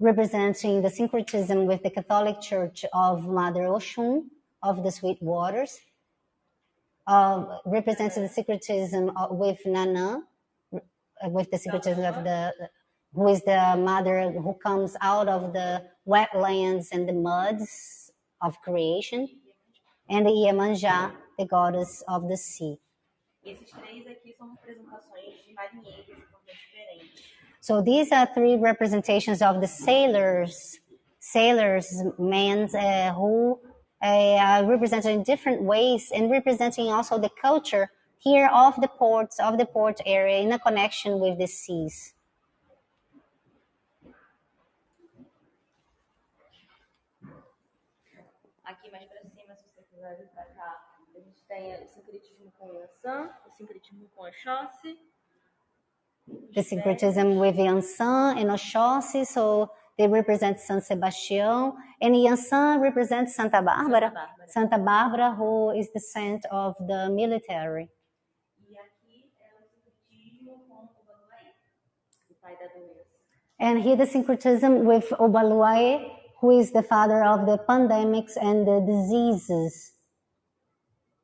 representing the syncretism with the Catholic Church of Mother Oshun of the Sweet Waters, uh, representing the syncretism with Nana, with the syncretism of the who is the mother who comes out of the wetlands and the muds of creation, and the Iemanjá, the goddess of the sea. So these are three representations of the sailors, sailors, men uh, who uh, are represented in different ways and representing also the culture here of the ports, of the port area in a connection with the seas. A tem o sincretismo com Yansan, o sincretismo com Oxóssi. The syncretism with Yansan and Oxóssi, so they represent San Sebastian, and Yansan represents Santa Bárbara. Santa Bárbara. Who is the saint of the military. Aqui é o sincretismo com o Banuaí, o pai da doença. And here the syncretism with Obaluae, who is the father of the pandemics and the diseases.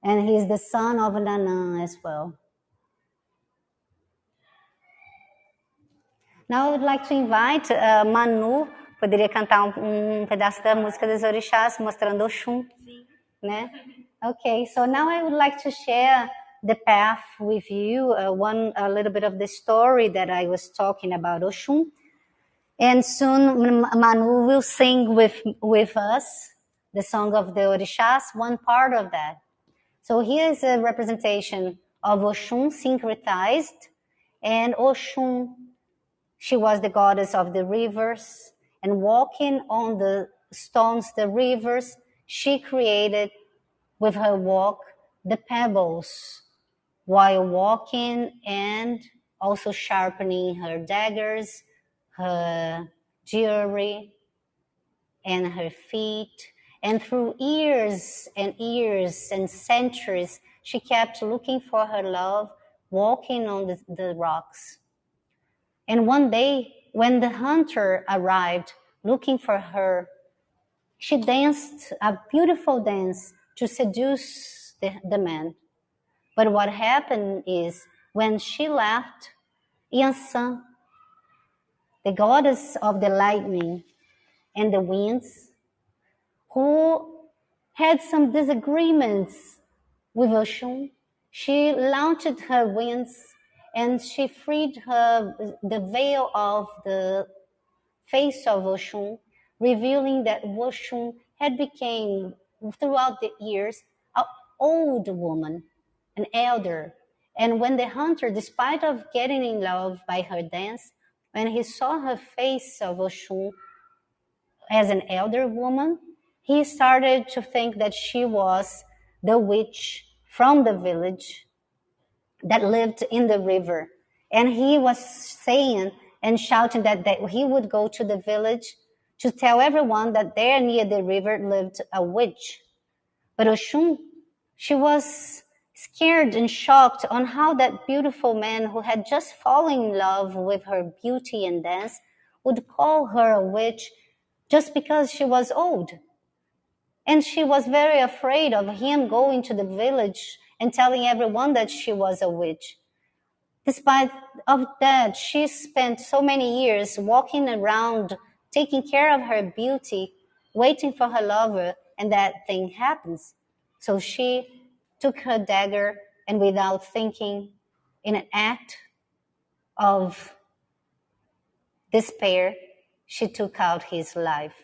And he is the son of Nanã as well. Now I would like to invite uh, Manu, poderia cantar um, um pedaço da música dos orixás, mostrando Oxum, né? Okay, so now I would like to share the path with you, uh, one a little bit of the story that I was talking about Oshun, And soon Manu will sing with, with us the song of the Orishas, one part of that. So here is a representation of Oshun syncretized, and Oshun, she was the goddess of the rivers, and walking on the stones, the rivers, she created with her walk the pebbles while walking and also sharpening her daggers, her jewelry, and her feet. And through years and years and centuries, she kept looking for her love, walking on the, the rocks. And one day, when the hunter arrived looking for her, she danced a beautiful dance to seduce the, the man. But what happened is when she left, Yansan, the goddess of the lightning and the winds, who had some disagreements with Oshun, she launched her wings and she freed her the veil of the face of Oshun, revealing that Oshun had become throughout the years an old woman, an elder. And when the hunter, despite of getting in love by her dance, when he saw her face of Oshun as an elder woman, he started to think that she was the witch from the village that lived in the river. And he was saying and shouting that, that he would go to the village to tell everyone that there near the river lived a witch. But Oshun, she was scared and shocked on how that beautiful man who had just fallen in love with her beauty and dance would call her a witch just because she was old. And she was very afraid of him going to the village and telling everyone that she was a witch. Despite of that, she spent so many years walking around, taking care of her beauty, waiting for her lover, and that thing happens. So she took her dagger and without thinking, in an act of despair, she took out his life.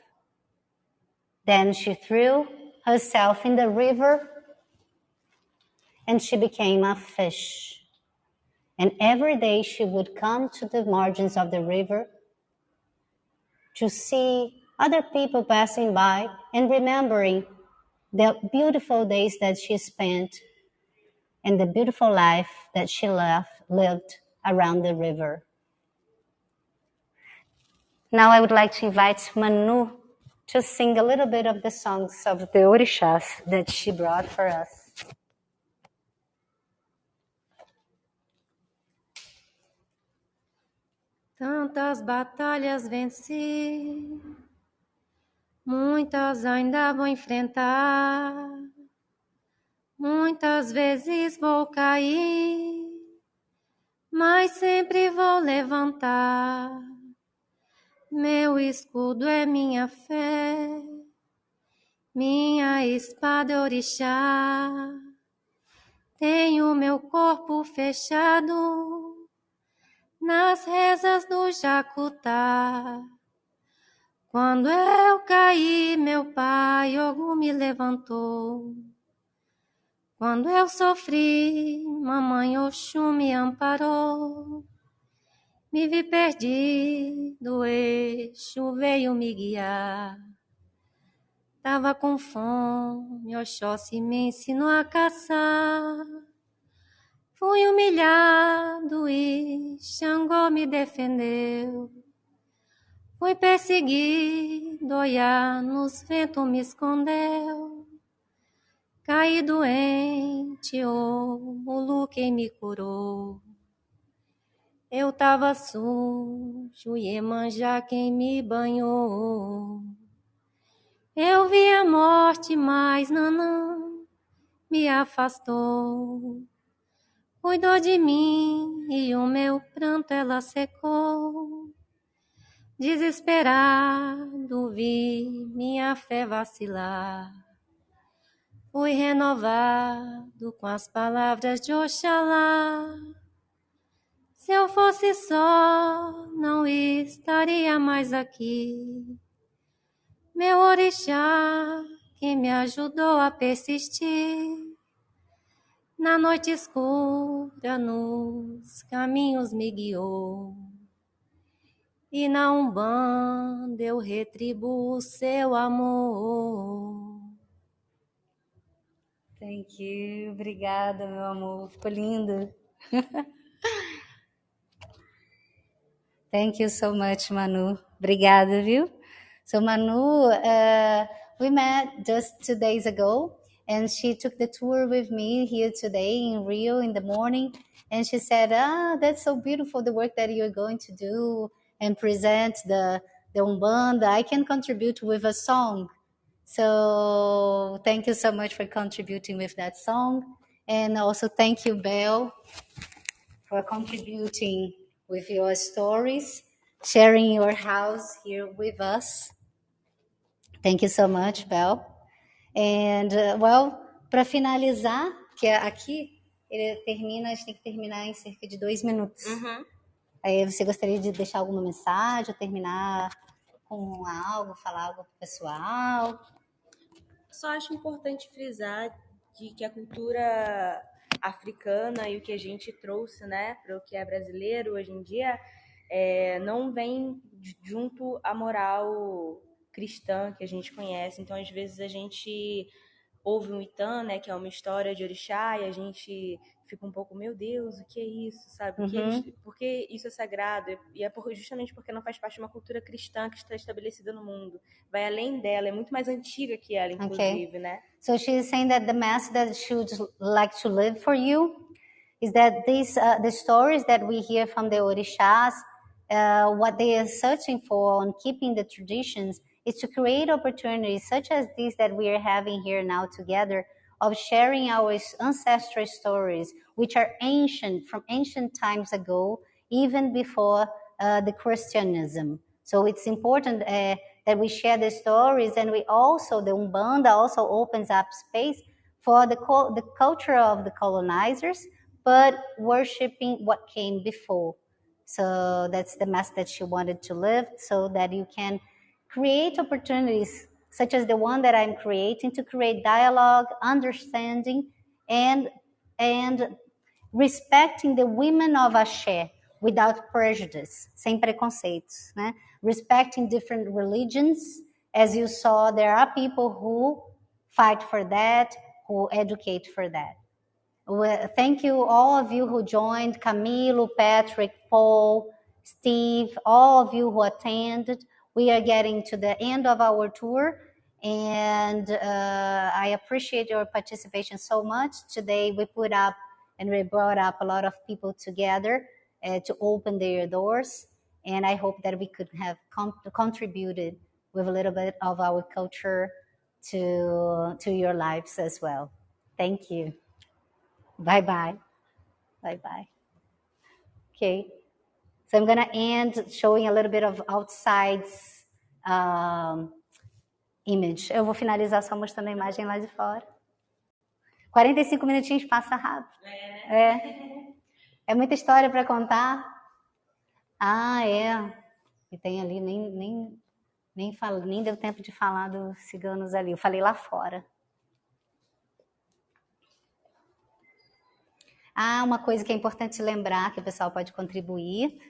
Then she threw herself in the river and she became a fish. And every day she would come to the margins of the river to see other people passing by and remembering the beautiful days that she spent and the beautiful life that she left, lived around the river. Now I would like to invite Manu to sing a little bit of the songs of the Orishas that she brought for us. Tantas batalhas venci, muitas ainda vou enfrentar. Muitas vezes vou cair, mas sempre vou levantar. Meu escudo é minha fé, minha espada é orixá. Tenho meu corpo fechado nas rezas do Jacutá. Quando eu caí, meu pai Ogum me levantou. Quando eu sofri, mamãe Oxum me amparou. Me vi perdido, eixo veio me guiar. Tava com fome, Oxóssi me ensinou a caçar. Fui humilhado e Xangô me defendeu. Fui perseguido, Oiá nos ventos me escondeu. Caí doente, oh, Mulu quem me curou. Eu tava sujo, Iemanjá quem me banhou. Eu vi a morte, mas Nanã me afastou. Cuidou de mim e o meu pranto ela secou. Desesperado vi minha fé vacilar. Fui renovado com as palavras de Oxalá. Se eu fosse só, não estaria mais aqui. Meu orixá, que me ajudou a persistir na noite escura, nos caminhos me guiou. E na Umbanda eu retribuo seu amor. Thank you. Obrigada, meu amor. Ficou lindo. Thank you so much, Manu. Obrigada, viu? So, Manu, uh, we met just two days ago and she took the tour with me here today in Rio in the morning. And she said, "Ah, that's so beautiful the work that you're going to do and present the the umbanda. I can contribute with a song." So thank you so much for contributing with that song, and also thank you, Belle, for contributing with your stories, sharing your house here with us. Thank you so much, Belle. And, uh, well, para finalizar, que é aqui ele termina, a gente tem que terminar em cerca de dois minutos. Uhum. Aí você gostaria de deixar alguma mensagem, terminar com algo, falar algo pro pessoal? Só acho importante frisar de que a cultura africana e o que a gente trouxe, né, para o que é brasileiro hoje em dia, é, não vem junto à moral cristã que a gente conhece. Então, às vezes, a gente ouve um Itã, né, que é uma história de orixá, e a gente fica um pouco, meu Deus, o que é isso, sabe? Uhum. por que isso é sagrado? E é por, justamente porque não faz parte de uma cultura cristã que está estabelecida no mundo. Vai além dela, é muito mais antiga que ela, inclusive, né? So she's saying that the message that she would like to live for you is that these uh, the stories that we hear from the orishas, uh, what they are searching for on keeping the traditions is to create opportunities such as these that we are having here now together of sharing our ancestral stories, which are ancient from ancient times ago, even before uh, the Christianism. So it's important uh, that we share the stories, and we also the Umbanda also opens up space for the the culture of the colonizers, but worshiping what came before. So that's the message that she wanted to live, so that you can create opportunities such as the one that I'm creating to create dialogue, understanding, and and respecting the women of Axé without prejudice, sem preconceitos, né? Respecting different religions, as you saw, there are people who fight for that, who educate for that. Well, thank you, all of you who joined, Camilo, Patrick, Paul, Steve, all of you who attended. We are getting to the end of our tour, and uh, I appreciate your participation so much. Today, we put up and we brought up a lot of people together uh, to open their doors. And I hope that we could have contributed with a little bit of our culture to, to your lives as well. Thank you. Bye bye. Bye bye. Okay. So I'm going to end showing a little bit of outside's um, image. Eu vou finalizar só mostrando a imagem lá de fora. 45 minutinhos passa rápido. É. É muita história para contar. Ah, é. E tem ali, nem, nem, nem, falo, nem deu tempo de falar dos ciganos ali. Eu falei lá fora. Ah, uma coisa que é importante lembrar que o pessoal pode contribuir.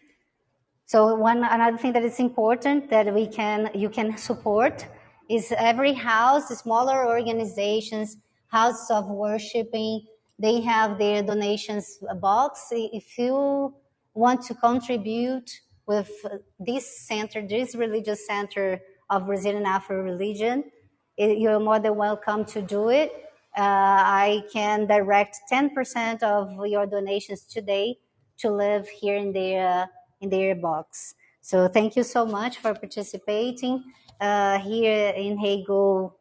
So one another thing that is important that we can you can support is every house, smaller organizations, houses of worshiping, they have their donations box. If you want to contribute with this center, this religious center of Brazilian Afro religion, you're more than welcome to do it. Uh, I can direct 10% of your donations today to live here in their in their box. So thank you so much for participating uh, here in Hegel.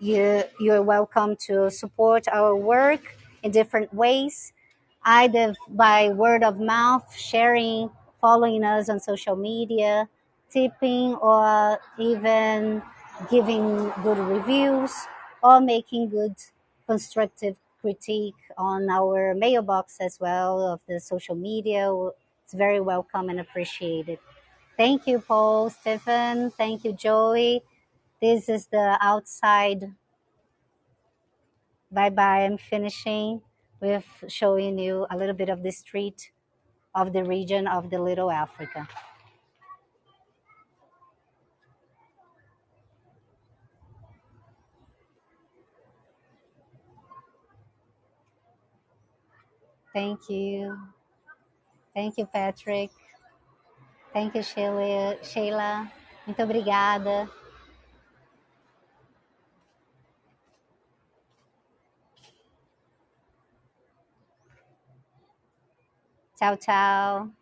You you're welcome to support our work in different ways, either by word of mouth, sharing, following us on social media, tipping, or even giving good reviews or making good constructive critique on our mailbox as well of the social media. It's very welcome and appreciated. Thank you, Paul, Stephen. Thank you, Joey. This is the outside. Bye bye. I'm finishing with showing you a little bit of the street of the region of the Little Africa. Thank you. Thank you, Patrick. Thank you, Sheila. Sheila. Muito obrigada. Tchau, tchau.